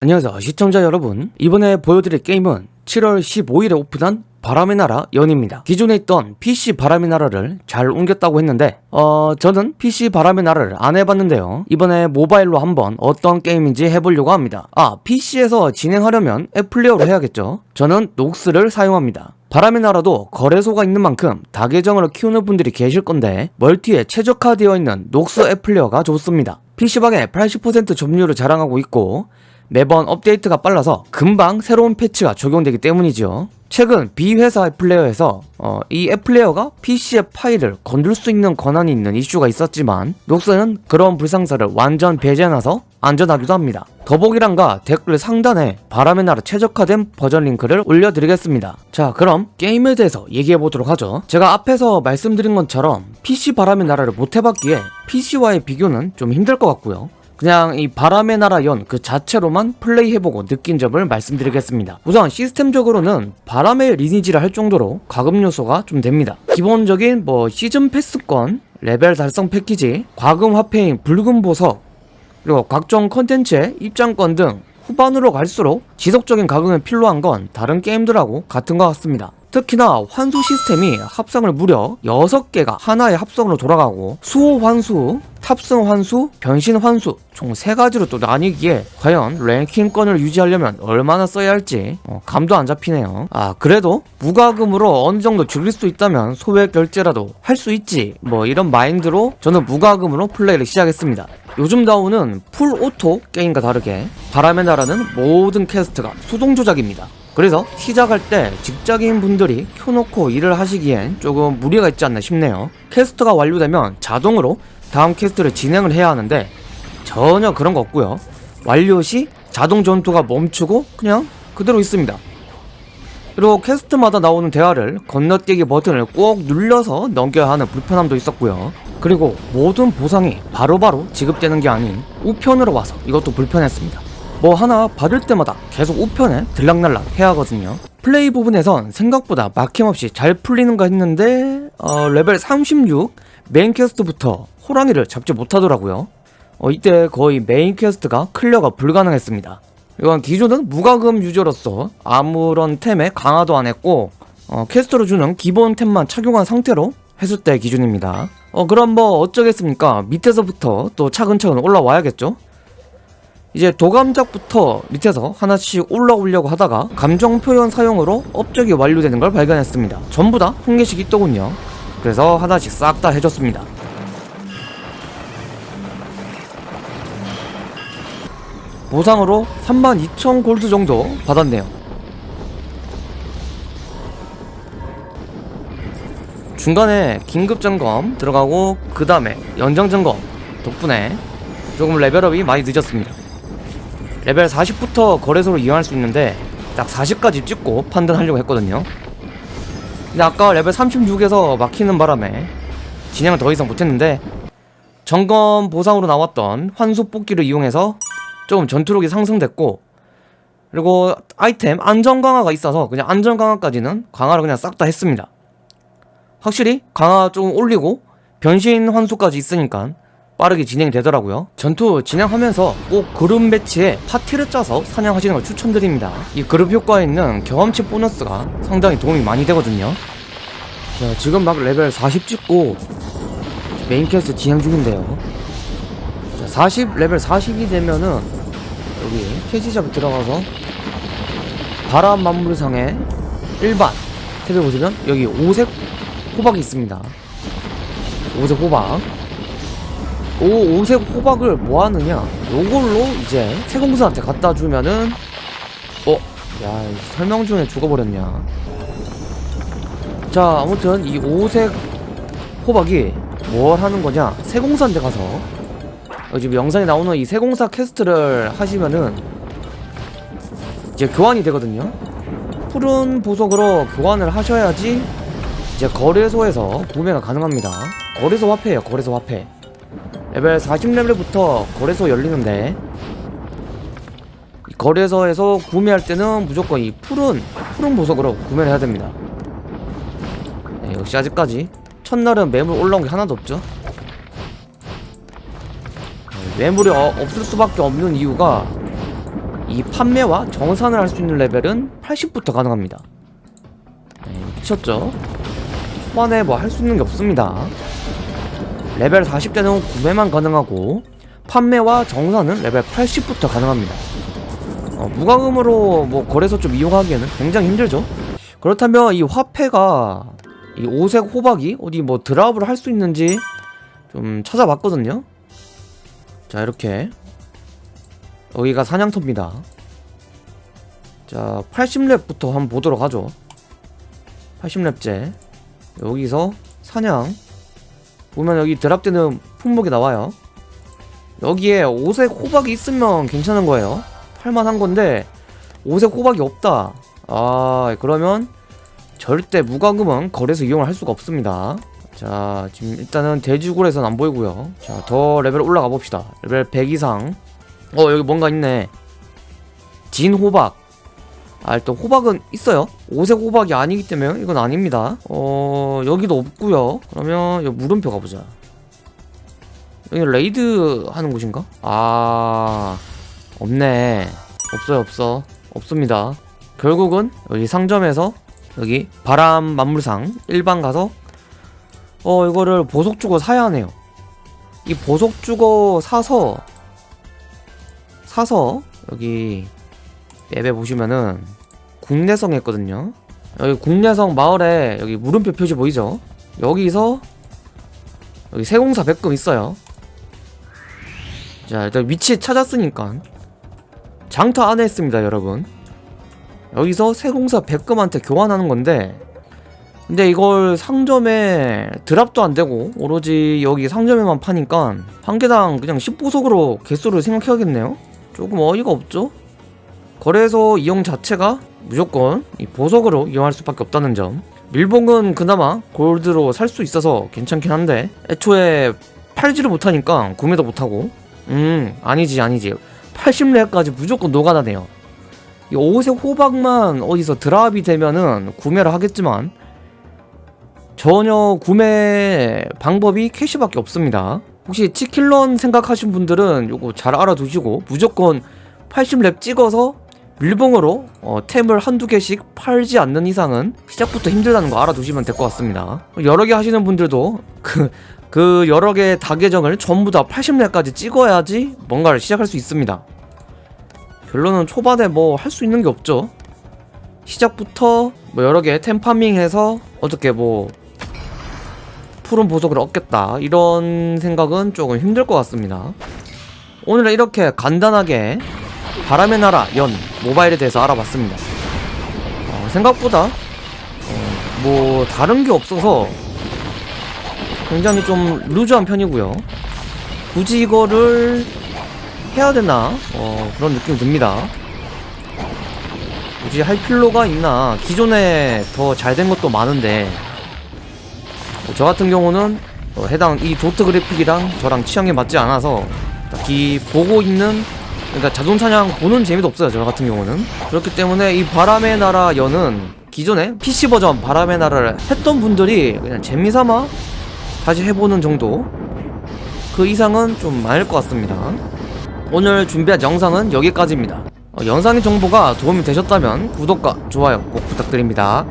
안녕하세요 시청자 여러분. 이번에 보여드릴 게임은 7월 15일에 오픈한 바람의 나라 연입니다. 기존에 있던 PC 바람의 나라를 잘 옮겼다고 했는데 어 저는 PC 바람의 나라를 안 해봤는데요. 이번에 모바일로 한번 어떤 게임인지 해보려고 합니다. 아 PC에서 진행하려면 앱플레이어로 해야겠죠? 저는 녹스를 사용합니다. 바람의 나라도 거래소가 있는 만큼 다계정으로 키우는 분들이 계실 건데 멀티에 최적화되어 있는 녹스 앱플레이어가 좋습니다. PC방에 80% 점유율을 자랑하고 있고 매번 업데이트가 빨라서 금방 새로운 패치가 적용되기 때문이죠. 최근 B회사 앱플레이어에서 어, 이 앱플레이어가 PC의 파일을 건들 수 있는 권한이 있는 이슈가 있었지만 녹스는 그런 불상사를 완전 배제해놔서 안전하기도 합니다. 더보기란과 댓글 상단에 바람의 나라 최적화된 버전 링크를 올려드리겠습니다. 자 그럼 게임에 대해서 얘기해보도록 하죠. 제가 앞에서 말씀드린 것처럼 PC 바람의 나라를 못해봤기에 PC와의 비교는 좀 힘들 것 같고요. 그냥 이 바람의 나라 연 그 자체로만 플레이해보고 느낀 점을 말씀드리겠습니다. 우선 시스템적으로는 바람의 리니지를 할 정도로 과금 요소가 좀 됩니다. 기본적인 뭐 시즌 패스권, 레벨 달성 패키지, 과금 화폐인 붉은 보석, 그리고 각종 컨텐츠의 입장권 등 후반으로 갈수록 지속적인 과금이 필요한 건 다른 게임들하고 같은 것 같습니다. 특히나 환수 시스템이 합성을 무려 6개가 하나의 합성으로 돌아가고 수호 환수, 탑승 환수, 변신 환수 총 3가지로 또 나뉘기에 과연 랭킹권을 유지하려면 얼마나 써야 할지 어, 감도 안 잡히네요. 아 그래도 무과금으로 어느 정도 즐길 수 있다면 소액 결제라도 할 수 있지 뭐 이런 마인드로 저는 무과금으로 플레이를 시작했습니다. 요즘 나오는 full auto 게임과 다르게 바람의 나라는 모든 퀘스트가 수동 조작입니다 그래서 시작할 때 직장인 분들이 켜놓고 일을 하시기엔 조금 무리가 있지 않나 싶네요. 퀘스트가 완료되면 자동으로 다음 퀘스트를 진행을 해야 하는데 전혀 그런 거 없고요. 완료 시 자동 전투가 멈추고 그냥 그대로 있습니다. 그리고 퀘스트마다 나오는 대화를 건너뛰기 버튼을 꼭 눌러서 넘겨야 하는 불편함도 있었고요. 그리고 모든 보상이 바로바로 지급되는 게 아닌 우편으로 와서 이것도 불편했습니다 뭐 하나 받을 때마다 계속 우편에 들락날락 해야 하거든요. 플레이 부분에선 생각보다 막힘없이 잘 풀리는가 했는데 어, 레벨 36 메인 퀘스트부터 호랑이를 잡지 못하더라고요. 어, 이때 거의 메인 퀘스트가 클리어가 불가능했습니다. 이 기준은 무과금 유저로서 아무런 템에 강화도 안했고 어, 퀘스트로 주는 기본 템만 착용한 상태로 했을 때 기준입니다. 어 그럼 뭐 어쩌겠습니까? 밑에서부터 또 차근차근 올라와야겠죠 이제 도감작부터 밑에서 하나씩 올라오려고 하다가 감정 표현 사용으로 업적이 완료되는 걸 발견했습니다. 전부 다 한 개씩 있더군요. 그래서 하나씩 싹 다 해줬습니다. 보상으로 32,000 골드 정도 받았네요. 중간에 긴급 점검 들어가고 그 다음에 연장 점검 덕분에 조금 레벨업이 많이 늦었습니다. 레벨 40부터 거래소로 이용할 수 있는데 딱 40까지 찍고 판단하려고 했거든요. 근데 아까 레벨 36에서 막히는 바람에 진행을 더 이상 못했는데 점검 보상으로 나왔던 환수 뽑기를 이용해서 조금 전투력이 상승됐고 그리고 아이템 안전 강화가 있어서 그냥 안전 강화까지는 강화를 그냥 싹 다 했습니다. 확실히 강화 조금 올리고 변신 환수까지 있으니까 빠르게 진행이 되더라고요. 전투 진행하면서 꼭 그룹 매치에 파티를 짜서 사냥하시는 걸 추천드립니다. 이 그룹 효과에 있는 경험치 보너스가 상당히 도움이 많이 되거든요. 자 지금 막 레벨 40 찍고 메인 퀘스트 진행 중인데요. 자, 40 레벨 40이 되면은 여기 cash shop에 들어가서 바람 만물상에 일반 탭에 보시면 여기 오색 호박이 있습니다. 오색 호박 오, 오색 호박을 뭐 하느냐? 요걸로 이제 세공사한테 갖다 주면은 어? 야 설명 중에 죽어버렸냐? 자 아무튼 이 오색 호박이 뭘 하는 거냐? 세공사한테 가서. 어, 지금 영상에 나오는 이 세공사 퀘스트를 하시면은 이제 교환이 되거든요. 푸른 보석으로 교환을 하셔야지 이제 거래소에서 구매가 가능합니다. 거래소 화폐예요 거래소 화폐 레벨 40레벨부터 거래소 열리는데 거래소에서 구매할 때는 무조건 이 푸른 푸른 보석으로 구매를 해야 됩니다. 네, 역시 아직까지 첫날은 매물 올라온 게 하나도 없죠. 네, 매물이 어, 없을 수밖에 없는 이유가 이 판매와 정산을 할 수 있는 레벨은 80부터 가능합니다. 네, 미쳤죠? 초반에 뭐 할 수 있는 게 없습니다 레벨 40대는 구매만 가능하고 판매와 정산은 레벨 80부터 가능합니다. 어, 무과금으로 뭐 거래소 좀 이용하기에는 굉장히 힘들죠. 그렇다면 이 화폐가 이 오색 호박이 어디 뭐 드랍을 할 수 있는지 좀 찾아봤거든요. 자 이렇게. 여기가 사냥터입니다. 자 80렙부터 한번 보도록 하죠. 80렙째. 여기서 사냥 보면 여기 드랍되는 품목이 나와요. 여기에 오색 호박이 있으면 괜찮은 거예요. 팔만한 건데 오색 호박이 없다. 아 그러면 절대 무과금은 거래소 이용을 할 수가 없습니다. 자 지금 일단은 돼지굴에선 안 보이고요. 자 더 레벨 올라가 봅시다. 레벨 100 이상. 어 여기 뭔가 있네. 진 호박 아 일단 호박은 있어요. 오색 호박이 아니기 때문에 이건 아닙니다. 어 여기도 없고요. 그러면 여기 물음표 가보자. 여기 레이드 하는 곳인가? 아 없네. 없어요 없어. 없습니다. 결국은 여기 상점에서 여기 바람 만물상 일반 가서 어 이거를 보석 주고 사야 하네요. 이 보석 주고 사서 사서 여기 맵에 보시면은 국내성 있거든요. 여기 국내성 마을에 여기 물음표 표시 보이죠? 여기서 여기 세공사 백금 있어요. 자 일단 위치 찾았으니까 장터 안에 있습니다 여러분. 여기서 세공사 백금한테 교환하는 건데 근데 이걸 상점에 드랍도 안 되고 오로지 여기 상점에만 파니까 한 개당 그냥 10보석으로 개수를 생각해야겠네요. 조금 어이가 없죠 거래소 이용 자체가 무조건 이 보석으로 이용할 수밖에 없다는 점. 밀봉은 그나마 골드로 살 수 있어서 괜찮긴 한데 애초에 팔지를 못하니까 구매도 못하고. 음 아니지 아니지. 80레까지 무조건 노가다네요. 이 오색 호박만 어디서 드랍이 되면은 구매를 하겠지만 전혀 구매 방법이 캐시밖에 없습니다. 혹시 치킬런 생각하신 분들은 요거 잘 알아두시고 무조건 80렙 찍어서 밀봉으로 어, 템을 한두 개씩 팔지 않는 이상은 시작부터 힘들다는 거 알아두시면 될 것 같습니다. 여러 개 하시는 분들도 그, 그 여러 개의 다계정을 전부 다 80렙까지 찍어야지 뭔가를 시작할 수 있습니다. 결론은 초반에 뭐 할 수 있는 게 없죠. 시작부터 뭐 여러 개템 파밍해서 어떻게 뭐 푸른 보석을 얻겠다 이런 생각은 조금 힘들 것 같습니다. 오늘은 이렇게 간단하게 바람의 나라 연 모바일에 대해서 알아봤습니다. 어, 생각보다 어, 뭐 다른 게 없어서 굉장히 좀 루즈한 편이고요. 굳이 이거를 해야 되나 어, 그런 느낌이 듭니다. 굳이 할 필요가 있나 기존에 더 잘 된 것도 많은데 어, 저 같은 경우는 어, 해당 이 도트 그래픽이랑 저랑 취향에 맞지 않아서 딱히 보고 있는 그러니까 자동 사냥 보는 재미도 없어요 저 같은 경우는. 그렇기 때문에 이 바람의 나라 연은 기존에 PC 버전 바람의 나라를 했던 분들이 그냥 재미삼아 다시 해보는 정도? 그 이상은 좀 많을 것 같습니다. 오늘 준비한 영상은 여기까지입니다. 어, 영상의 정보가 도움이 되셨다면 구독과 좋아요 꼭 부탁드립니다